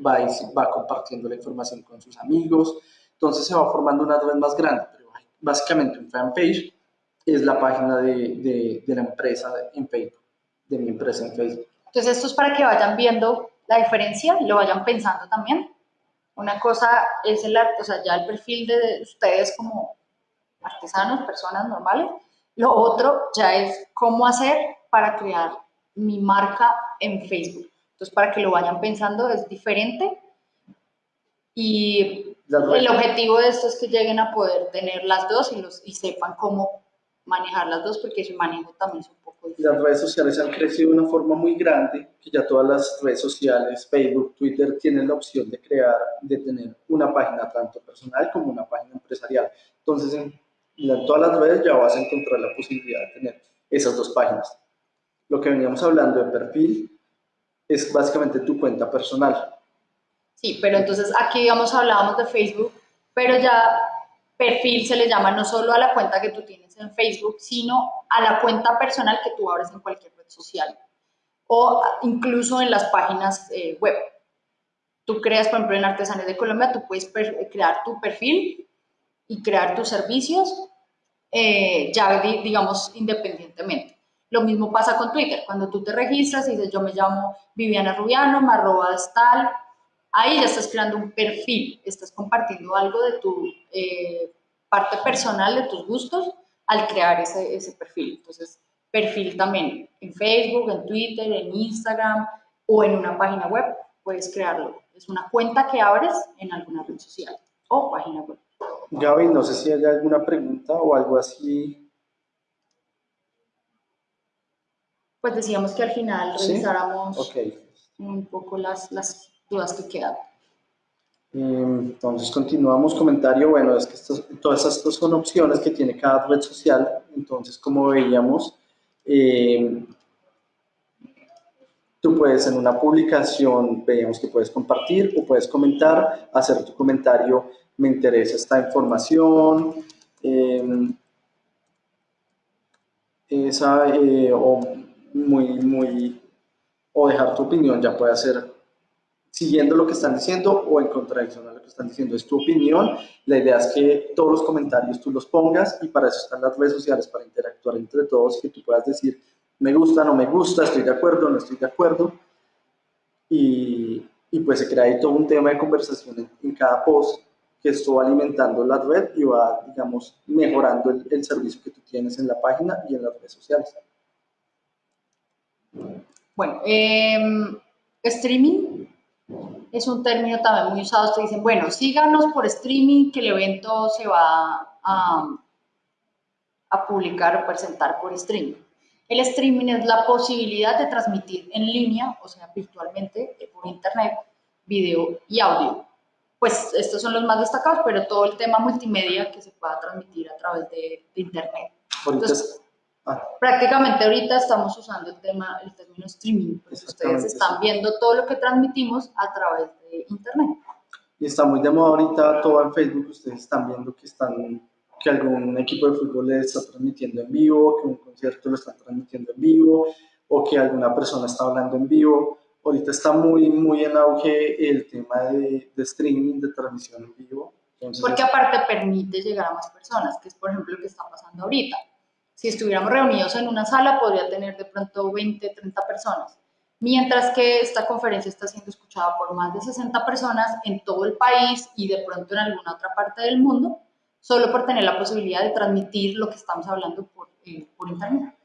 va, va compartiendo la información con sus amigos. Entonces se va formando una red más grande. Pero básicamente un fanpage es la página de, de, de la empresa en Facebook, de mi empresa en Facebook. Entonces esto es para que vayan viendo la diferencia y lo vayan pensando también. Una cosa es el, o sea, ya el perfil de ustedes como artesanos, personas normales. Lo otro ya es cómo hacer para crear mi marca en Facebook. Entonces, para que lo vayan pensando, es diferente. Y el objetivo de esto es que lleguen a poder tener las dos y, los, y sepan cómo manejar las dos, porque su manejo también es un poco diferente. Las redes sociales han crecido de una forma muy grande, que ya todas las redes sociales, Facebook, Twitter, tienen la opción de crear, de tener una página tanto personal como una página empresarial. Entonces, en todas las redes ya vas a encontrar la posibilidad de tener esas dos páginas. Lo que veníamos hablando de perfil es básicamente tu cuenta personal. Sí, pero entonces aquí, digamos, hablábamos de Facebook, pero ya perfil se le llama no solo a la cuenta que tú tienes en Facebook, sino a la cuenta personal que tú abres en cualquier red social o incluso en las páginas eh, web. Tú creas, por ejemplo, en Artesanías de Colombia, tú puedes crear tu perfil y crear tus servicios eh, ya, digamos, independientemente. Lo mismo pasa con Twitter. Cuando tú te registras y dices, yo me llamo Viviana Rubiano, me arrobas tal, ahí ya estás creando un perfil, estás compartiendo algo de tu eh, parte personal, de tus gustos, al crear ese, ese perfil. Entonces, perfil también en Facebook, en Twitter, en Instagram o en una página web, puedes crearlo. Es una cuenta que abres en alguna red social o página web. Gaby, no sé si hay alguna pregunta o algo así. Pues decíamos que al final revisáramos un poco las, las, dudas que quedan. Entonces continuamos comentario, bueno, es que todas estas son opciones que tiene cada red social, entonces como veíamos, eh, tú puedes en una publicación, veíamos que puedes compartir o puedes comentar, hacer tu comentario me interesa esta información, em, esa, eh, o muy, muy, o dejar tu opinión, ya puede ser siguiendo lo que están diciendo o en contradicción a lo que están diciendo. Es tu opinión. La idea es que todos los comentarios tú los pongas y para eso están las redes sociales, para interactuar entre todos, que tú puedas decir, me gusta, no me gusta, estoy de acuerdo, no estoy de acuerdo. Y, pues se crea ahí todo un tema de conversación en, cada post que esto va alimentando la red y va, digamos, mejorando el, servicio que tú tienes en la página y en las redes sociales. Bueno, em, streaming es un término también muy usado. Te dicen, bueno, síganos por streaming, que el evento se va a publicar o presentar por streaming. El streaming es la posibilidad de transmitir en línea, o sea, virtualmente, por internet, video y audio pues estos son los más destacados, pero todo el tema multimedia que se pueda transmitir a través de, Internet. Entonces, ah. prácticamente ahorita estamos usando el tema, el término streaming, pues ustedes están viendo todo lo que transmitimos a través de Internet. Y está muy de moda ahorita todo en Facebook, ustedes están viendo que están que algún equipo de fútbol le está transmitiendo en vivo, que un concierto lo está transmitiendo en vivo, o que alguna persona está hablando en vivo ahorita está muy, muy en auge el tema de, streaming, de transmisión en vivo. Porque aparte permite llegar a más personas, que es por ejemplo lo que está pasando ahorita. Si estuviéramos reunidos en una sala, podría tener de pronto 20, 30 personas. Mientras que esta conferencia está siendo escuchada por más de 60 personas en todo el país y de pronto en alguna otra parte del mundo, solo por tener la posibilidad de transmitir lo que estamos hablando por, eh, por internet.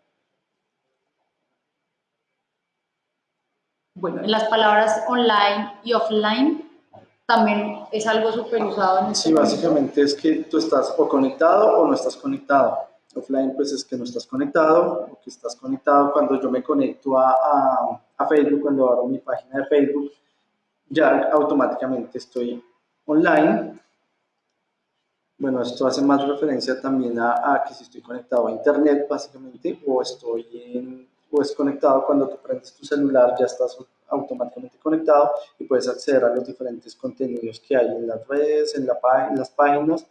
bueno, las palabras online y offline también es algo súper usado en este Sí, básicamente es que tú estás o conectado o no estás conectado. Offline pues es que no estás conectado o que estás conectado cuando yo me conecto a, a, a Facebook, cuando abro mi página de Facebook, ya automáticamente estoy online. Bueno, esto hace más referencia también a, a, que si estoy conectado a internet básicamente o estoy en, o es conectado cuando tú prendes tu celular ya estás automáticamente conectado y puedes acceder a los diferentes contenidos que hay en las redes, en, la, en las páginas.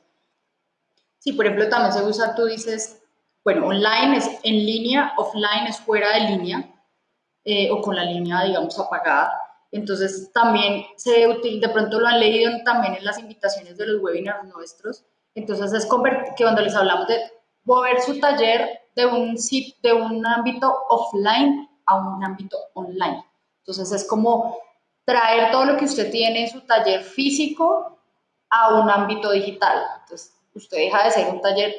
Sí, por ejemplo, también se usa, tú dices, bueno, online es en línea, offline es fuera de línea eh, o con la línea, digamos, apagada. Entonces, también se de pronto lo han leído también en las invitaciones de los webinars nuestros. Entonces, es que cuando les hablamos de mover su taller de un, de un ámbito offline a un ámbito online. Entonces es como traer todo lo que usted tiene en su taller físico a un ámbito digital. Entonces usted deja de ser un taller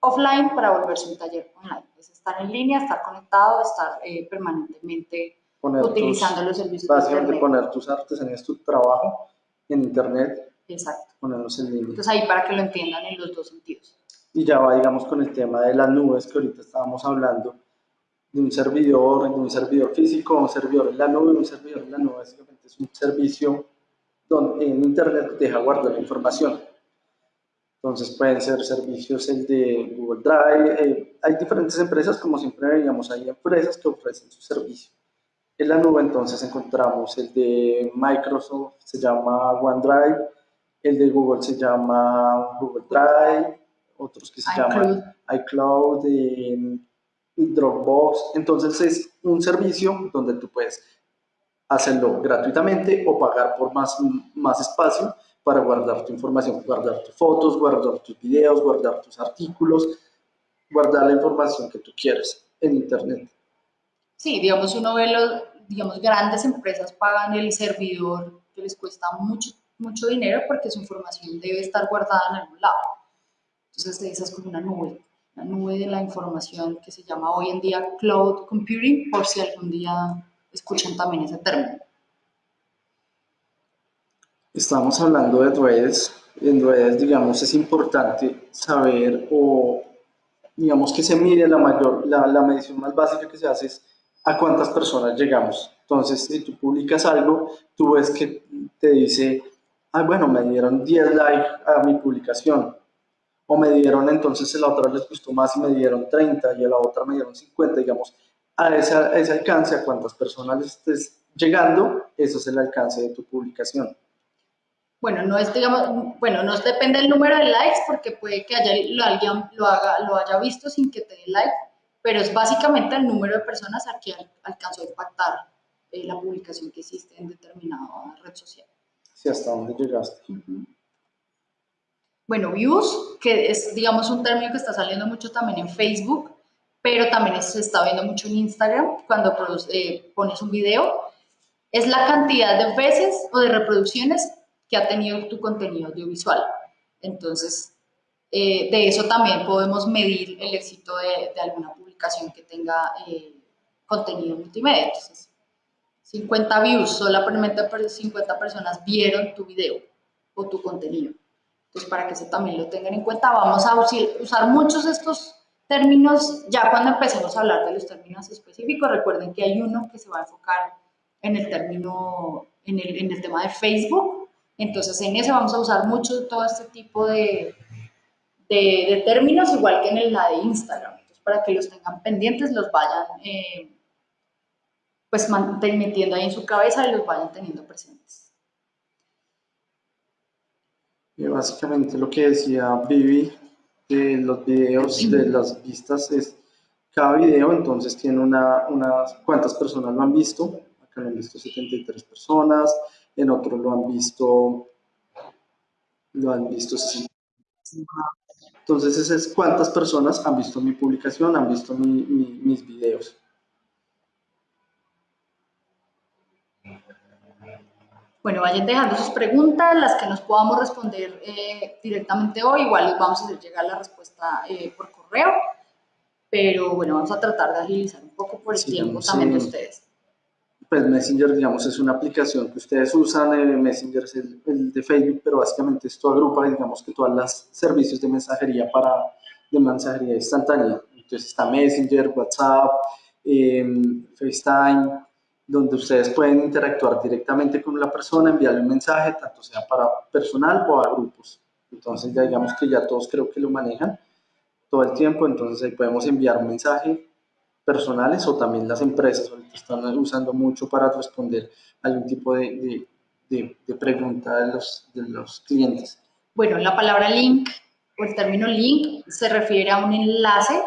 offline para volverse un taller online. Es estar en línea, estar conectado, estar eh, permanentemente utilizando los servicios básicamente de poner tus artesanías, tu trabajo en internet. Exacto. Ponerlos en línea. Entonces ahí para que lo entiendan en los dos sentidos. Y ya va, digamos, con el tema de las nubes que ahorita estábamos hablando de un servidor, de un servidor físico, un servidor en la nube, un servidor en la nube básicamente es un servicio donde en internet deja guardar la información. Entonces pueden ser servicios el de Google Drive, eh, hay diferentes empresas, como siempre veíamos, hay empresas que ofrecen su servicio. En la nube entonces encontramos el de Microsoft, se llama OneDrive, el de Google se llama Google Drive, otros que se llaman iCloud, y Dropbox. Entonces es un servicio donde tú puedes hacerlo gratuitamente o pagar por más, más espacio para guardar tu información, guardar tus fotos, guardar tus videos, guardar tus artículos, guardar la información que tú quieres en Internet. Sí, digamos, uno ve los, digamos, grandes empresas pagan el servidor que les cuesta mucho, mucho dinero porque su información debe estar guardada en algún lado. Entonces, esa es como una nube, la nube de la información que se llama hoy en día cloud computing, por si algún día escuchan también ese término. Estamos hablando de redes. En redes, digamos, es importante saber o, digamos, que se mide la mayor, la, la medición más básica que se hace es a cuántas personas llegamos. Entonces, si tú publicas algo, tú ves que te dice, ah, bueno, me dieron 10 likes a mi publicación, o me dieron entonces a la otra les gustó más y me dieron 30 y a la otra me dieron 50, digamos, a ese, ese alcance, a cuántas personas estés llegando, eso es el alcance de tu publicación. Bueno, no es, digamos, bueno, no depende del número de likes porque puede que haya, lo, alguien lo, haga, lo haya visto sin que te dé like, pero es básicamente el número de personas a que alcanzó a impactar eh, la publicación que hiciste en determinada red social. Sí, hasta dónde llegaste. Bueno, views, que es, digamos, un término que está saliendo mucho también en Facebook, pero también se está viendo mucho en Instagram cuando eh, pones un video, es la cantidad de veces o de reproducciones que ha tenido tu contenido audiovisual. Entonces, eh, de eso también podemos medir el éxito de, alguna publicación que tenga eh, contenido multimedia. Entonces, 50 views, solamente 50 personas vieron tu video o tu contenido. Entonces, para que eso también lo tengan en cuenta, vamos a usar muchos de estos términos ya cuando empecemos a hablar de los términos específicos. Recuerden que hay uno que se va a enfocar en el término, en el, en el tema de Facebook. Entonces, en ese vamos a usar mucho todo este tipo de, de, términos, igual que en el la de Instagram. Entonces, para que los tengan pendientes, los vayan eh, pues metiendo ahí en su cabeza y los vayan teniendo presentes. Y básicamente lo que decía Vivi de los videos, de las vistas, es cada video entonces tiene una, unas cuántas personas lo han visto. Acá lo han visto 73 personas, en otro lo han visto, lo han visto Entonces, ese es cuántas personas han visto mi publicación, han visto mis videos. Bueno, vayan dejando sus preguntas, las que nos podamos responder eh, directamente hoy, igual les vamos a hacer llegar la respuesta eh, por correo, pero bueno, vamos a tratar de agilizar un poco por el tiempo también de ustedes. Pues Messenger, digamos, es una aplicación que ustedes usan, eh, Messenger es el, de Facebook, pero básicamente esto agrupa, digamos, que todos los servicios de mensajería para, de mensajería instantánea. Entonces está Messenger, WhatsApp, em, FaceTime, donde ustedes pueden interactuar directamente con la persona, enviarle un mensaje, tanto sea para personal o a grupos. Entonces ya digamos que ya todos creo que lo manejan todo el tiempo, entonces podemos enviar un mensaje personales o también las empresas ahorita están usando mucho para responder algún tipo de, de, de, pregunta de los, de los clientes. Bueno, la palabra link o el término link se refiere a un enlace.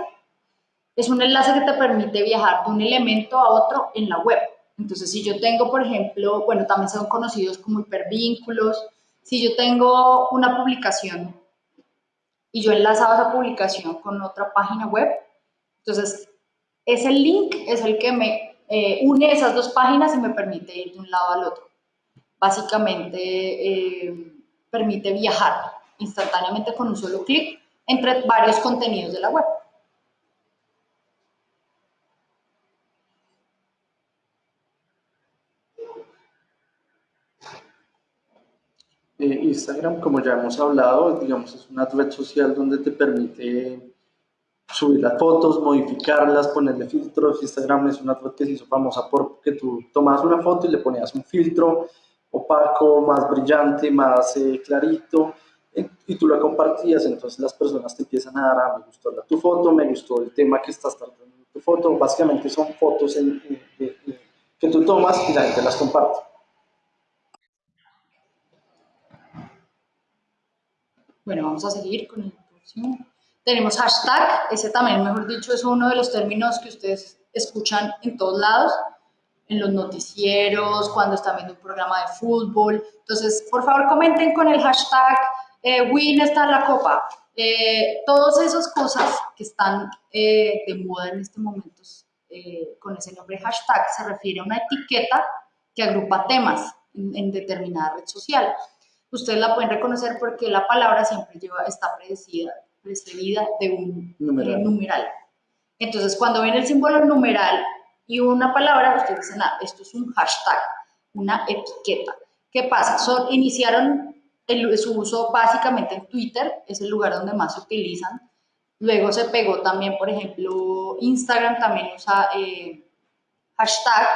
Es un enlace que te permite viajar de un elemento a otro en la web. Entonces, si yo tengo, por ejemplo, bueno, también son conocidos como hipervínculos, si yo tengo una publicación y yo enlazaba esa publicación con otra página web, entonces ese link es el que me eh, une esas dos páginas y me permite ir de un lado al otro. Básicamente eh, permite viajar instantáneamente con un solo clic entre varios contenidos de la web. Instagram, como ya hemos hablado, digamos, es una red social donde te permite subir las fotos, modificarlas, ponerle filtros. Instagram es una red que se hizo famosa porque tú tomas una foto y le ponías un filtro opaco, más brillante, más eh, clarito, eh, y tú la compartías, entonces las personas te empiezan a dar, ah, me gustó tu foto, me gustó el tema que estás tratando en tu foto. Básicamente son fotos que tú tomas y la gente las comparte. Bueno, vamos a seguir con el próximo. Tenemos hashtag, ese también, mejor dicho, es uno de los términos que ustedes escuchan en todos lados, en los noticieros, cuando están viendo un programa de fútbol. Entonces, por favor, comenten con el hashtag eh, Win está la copa. Eh, todas esas cosas que están eh, de moda en este momento eh, con ese nombre hashtag se refiere a una etiqueta que agrupa temas en, en determinada red social ustedes la pueden reconocer porque la palabra siempre lleva, está precedida, precedida de un numeral. Entonces, cuando ven el símbolo numeral y una palabra, ustedes dicen, ah, esto es un hashtag, una etiqueta. ¿Qué pasa? Son, iniciaron el, su uso básicamente en Twitter, es el lugar donde más se utilizan. Luego se pegó también, por ejemplo, Instagram también usa eh, hashtag.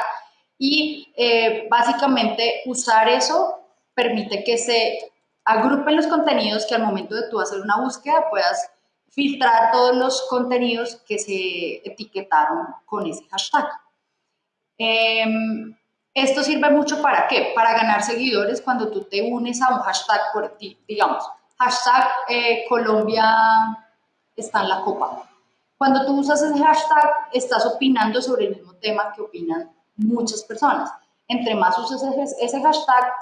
Y eh, básicamente usar eso permite que se agrupen los contenidos que al momento de tú hacer una búsqueda puedas filtrar todos los contenidos que se etiquetaron con ese hashtag. Em, esto sirve mucho para qué? Para ganar seguidores cuando tú te unes a un hashtag por ti, digamos, hashtag eh, Colombia está en la copa. Cuando tú usas ese hashtag, estás opinando sobre el mismo tema que opinan muchas personas. Entre más usas ese hashtag,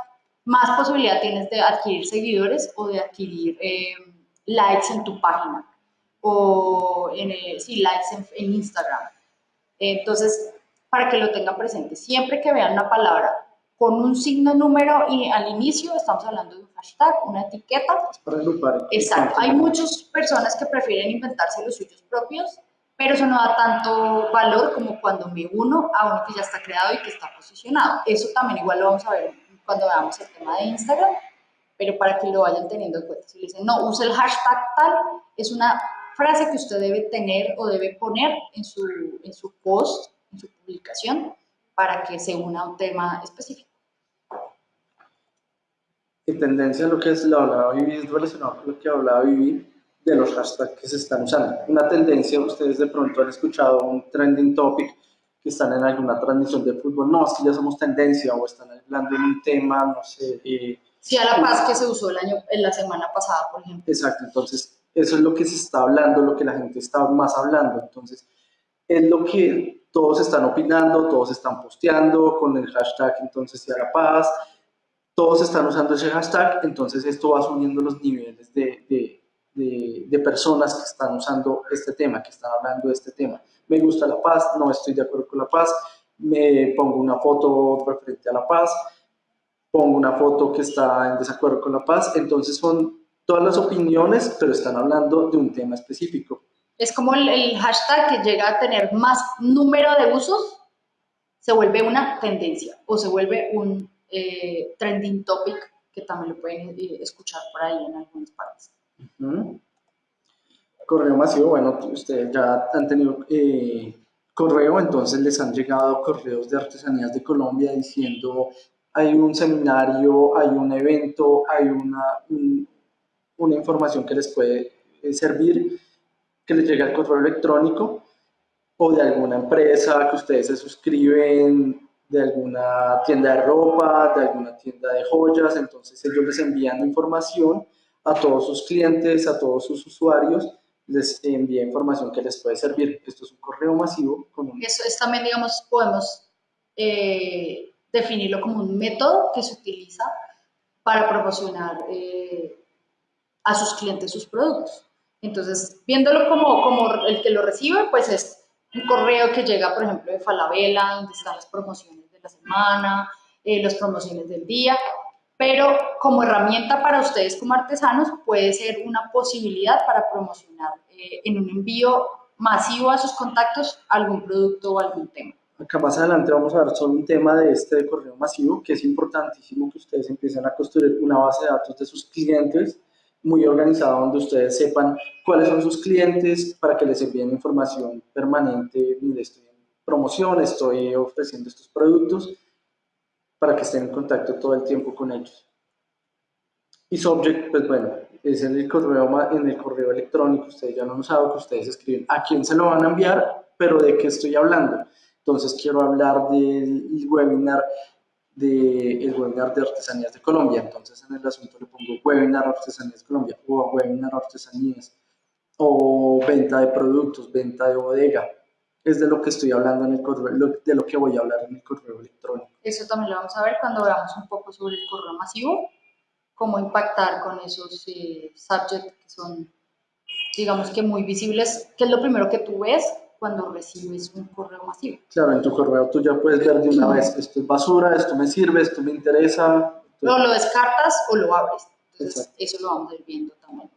más posibilidad tienes de adquirir seguidores o de adquirir eh, likes en tu página o en, eh, sí, likes en, Instagram. Entonces, para que lo tengan presente, siempre que vean una palabra con un signo número y al inicio estamos hablando de un hashtag, una etiqueta. Para agrupar. Exacto. Hay muchas personas que prefieren inventarse los suyos propios, pero eso no da tanto valor como cuando me uno a uno que ya está creado y que está posicionado. Eso también igual lo vamos a ver cuando veamos el tema de Instagram, pero para que lo vayan teniendo en cuenta. Si le dicen, no, use el hashtag tal, es una frase que usted debe tener o debe poner en su, en su post, en su publicación, para que se una a un tema específico. En tendencia, lo que es lo hablaba Vivi es relacionado con lo que hablaba Vivi de los hashtags que se están usando. Una tendencia, ustedes de pronto han escuchado un trending topic que están en alguna transmisión de fútbol, no, es que ya somos tendencia o están hablando de un tema, no sé. Eh, sí, a la paz que se usó el año, en la semana pasada, por ejemplo. Exacto, entonces eso es lo que se está hablando, lo que la gente está más hablando, entonces es lo que todos están opinando, todos están posteando con el hashtag entonces sí a la paz, todos están usando ese hashtag, entonces esto va subiendo los niveles de, de, de, de personas que están usando este tema, que están hablando de este tema me gusta la paz, no estoy de acuerdo con la paz, me pongo una foto referente a la paz, pongo una foto que está en desacuerdo con la paz, entonces son todas las opiniones, pero están hablando de un tema específico. Es como el, hashtag que llega a tener más número de usos, se vuelve una tendencia o se vuelve un eh, trending topic que también lo pueden eh, escuchar por ahí en algunas partes. Correo masivo, bueno, ustedes ya han tenido eh, correo, entonces les han llegado correos de artesanías de Colombia diciendo hay un seminario, hay un evento, hay una, una información que les puede eh, servir, que les llegue al correo electrónico o de alguna empresa que ustedes se suscriben, de alguna tienda de ropa, de alguna tienda de joyas, entonces ellos les envían información a todos sus clientes, a todos sus usuarios, les envía información que les puede servir. Esto es un correo masivo. Eso es también, digamos, podemos eh, definirlo como un método que se utiliza para promocionar eh, a sus clientes sus productos. Entonces, viéndolo como, como el que lo recibe, pues es un correo que llega, por ejemplo, de Falabella, donde están las promociones de la semana, eh, las promociones del día, pero como herramienta para ustedes como artesanos puede ser una posibilidad para promocionar eh, en un envío masivo a sus contactos algún producto o algún tema. Acá más adelante vamos a ver solo un tema de este correo masivo, que es importantísimo que ustedes empiecen a construir una base de datos de sus clientes muy organizada donde ustedes sepan cuáles son sus clientes para que les envíen información permanente, estoy en promoción, estoy ofreciendo estos productos, para que estén en contacto todo el tiempo con ellos. Y subject, pues bueno, es en el correo, en el correo electrónico, ustedes ya no han usado, que ustedes escriben a quién se lo van a enviar, pero de qué estoy hablando. Entonces quiero hablar del webinar de, el webinar de artesanías de Colombia. Entonces en el asunto le pongo webinar artesanías de Colombia o webinar artesanías o venta de productos, venta de bodega es de lo que estoy hablando en el correo, de lo que voy a hablar en el correo electrónico. Eso también lo vamos a ver cuando veamos un poco sobre el correo masivo, cómo impactar con esos eh, subjects que son, digamos que muy visibles, que es lo primero que tú ves cuando recibes un correo masivo. Claro, en tu correo tú ya puedes ver de una vez, esto es basura, esto me sirve, esto me interesa. O lo descartas o lo abres. Entonces, eso lo vamos a ir viendo también.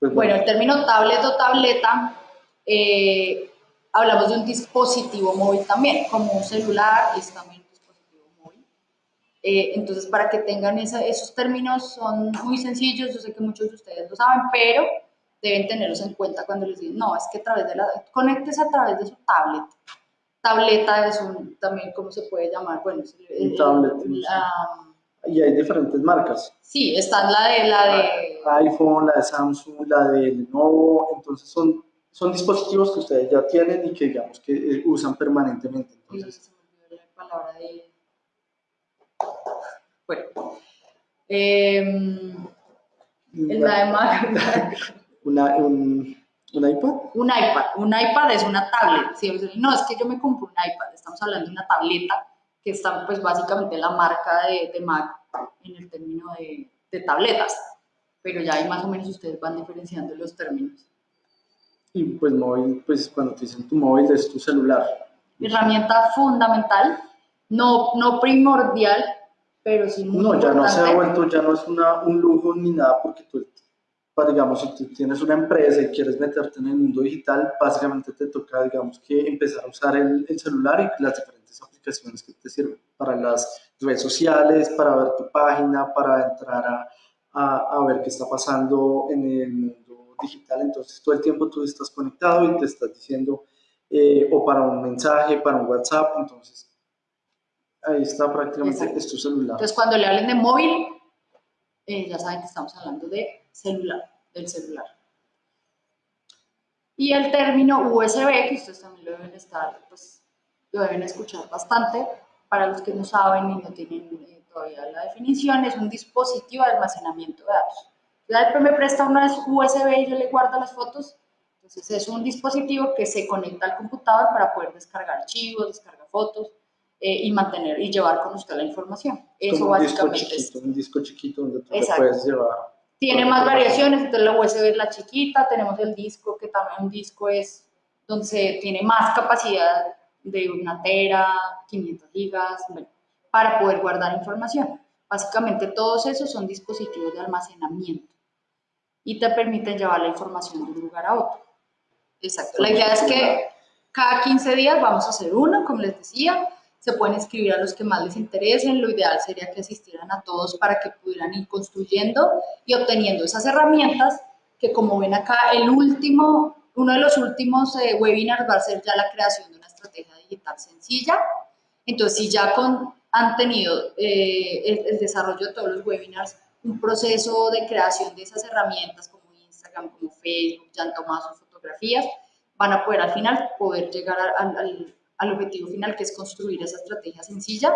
Pues bueno, el término tablet o tableta eh, hablamos de un dispositivo móvil también, como un celular es también un dispositivo móvil. Eh, entonces, para que tengan esos términos son muy sencillos, yo sé que muchos de ustedes lo saben, pero deben tenerlos en cuenta cuando les digan, no, es que a través de la, conectes a través de su tablet. Tableta es un, también, ¿cómo se puede llamar? Bueno, un tablet. y hay diferentes marcas. Sí, está la de, la de... iPhone, la de Samsung, la de Lenovo, entonces son son dispositivos que ustedes ya tienen y que digamos que eh, usan permanentemente. Entonces, la palabra de... Bueno. Eh, de Mac. Una, un, ¿Un iPad? Un iPad. Un iPad es una tablet. No, es que yo me compro un iPad. Estamos hablando de una tableta que está pues básicamente la marca de, de Mac en el término de, de tabletas. Pero ya ahí más o menos ustedes van diferenciando los términos. Y pues móvil, pues cuando te dicen tu móvil es tu celular. Herramienta fundamental, no, no primordial, pero sí muy No, ya no se ha vuelto, ya no es una, un lujo ni nada, porque tú, digamos, si tú tienes una empresa y quieres meterte en el mundo digital, básicamente te toca, digamos, que empezar a usar el, el celular y las diferentes aplicaciones que te sirven para las redes sociales, para ver tu página, para entrar a, a, a ver qué está pasando en el digital, entonces todo el tiempo tú estás conectado y te estás diciendo, eh, o para un mensaje, para un WhatsApp, entonces ahí está prácticamente es tu celular. Entonces cuando le hablen de móvil, eh, ya saben que estamos hablando de celular, del celular. Y el término USB, que ustedes también lo deben estar, pues lo deben escuchar bastante, para los que no saben y no tienen eh, todavía la definición, es un dispositivo de almacenamiento de datos. La me presta una USB y yo le guardo las fotos. Entonces es un dispositivo que se conecta al computador para poder descargar archivos, descargar fotos eh, y mantener y llevar con usted la información. Eso un básicamente disco chiquito, es. Un disco chiquito donde tú puedes llevar. Tiene más variaciones, entonces la USB es la chiquita, tenemos el disco, que también un disco es donde se tiene más capacidad de una tera, 500 gigas, para poder guardar información. Básicamente todos esos son dispositivos de almacenamiento y te permiten llevar la información de un lugar a otro. Exacto. La idea es que cada 15 días vamos a hacer uno, como les decía, se pueden escribir a los que más les interesen, lo ideal sería que asistieran a todos para que pudieran ir construyendo y obteniendo esas herramientas que como ven acá, el último, uno de los últimos eh, webinars va a ser ya la creación de una estrategia digital sencilla. Entonces, si ya con, han tenido eh, el, el, desarrollo de todos los webinars, un proceso de creación de esas herramientas como Instagram, como Facebook, ya han tomado sus fotografías, van a poder al final poder llegar al, al, objetivo final, que es construir esa estrategia sencilla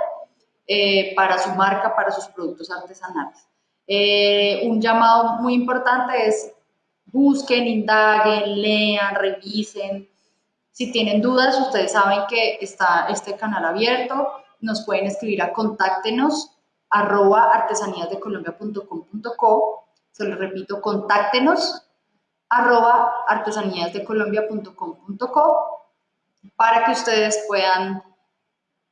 eh, para su marca, para sus productos artesanales. Eh, un llamado muy importante es busquen, indaguen, lean, revisen. Si tienen dudas, ustedes saben que está este canal abierto. Nos pueden escribir a contáctenos arroba artesaníasdecolombia.com.co. Se lo repito, contáctenos arroba artesaníasdecolombia.com.co para que ustedes puedan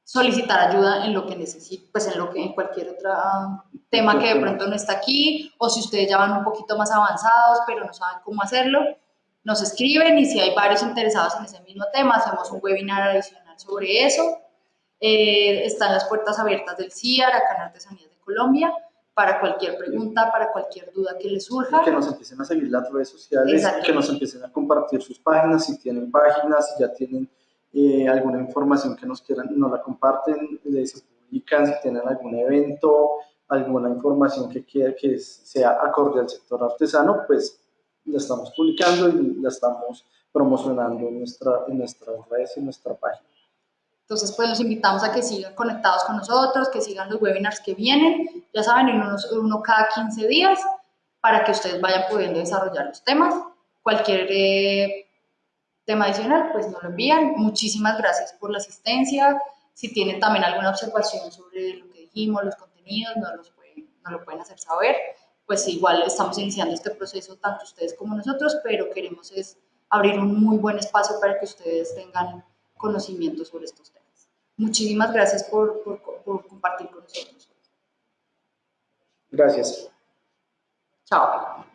solicitar ayuda en lo que necesiten, pues en lo que en cualquier otro tema que de pronto no está aquí, o si ustedes ya van un poquito más avanzados, pero no saben cómo hacerlo, nos escriben y si hay varios interesados en ese mismo tema, hacemos un webinar adicional sobre eso. Eh, están las puertas abiertas del CIAR, acá en Artesanías de Colombia, para cualquier pregunta, para cualquier duda que les surja. Y que nos empiecen a seguir las redes sociales, que nos empiecen a compartir sus páginas, si tienen páginas, si ya tienen eh, alguna información que nos quieran, nos la comparten, se publican, si tienen algún evento, alguna información que, quiera, que sea acorde al sector artesano, pues la estamos publicando y la estamos promocionando en, nuestra, en nuestras redes y en nuestra página. Entonces, pues los invitamos a que sigan conectados con nosotros, que sigan los webinars que vienen, ya saben, en unos, uno cada 15 días, para que ustedes vayan pudiendo desarrollar los temas. Cualquier eh, tema adicional, pues nos lo envían. Muchísimas gracias por la asistencia. Si tienen también alguna observación sobre lo que dijimos, los contenidos, nos, los pueden, lo pueden hacer saber. Pues igual estamos iniciando este proceso, tanto ustedes como nosotros, pero queremos es abrir un muy buen espacio para que ustedes tengan conocimiento sobre estos temas. Muchísimas gracias por, por, por compartir con nosotros. Gracias. Chao.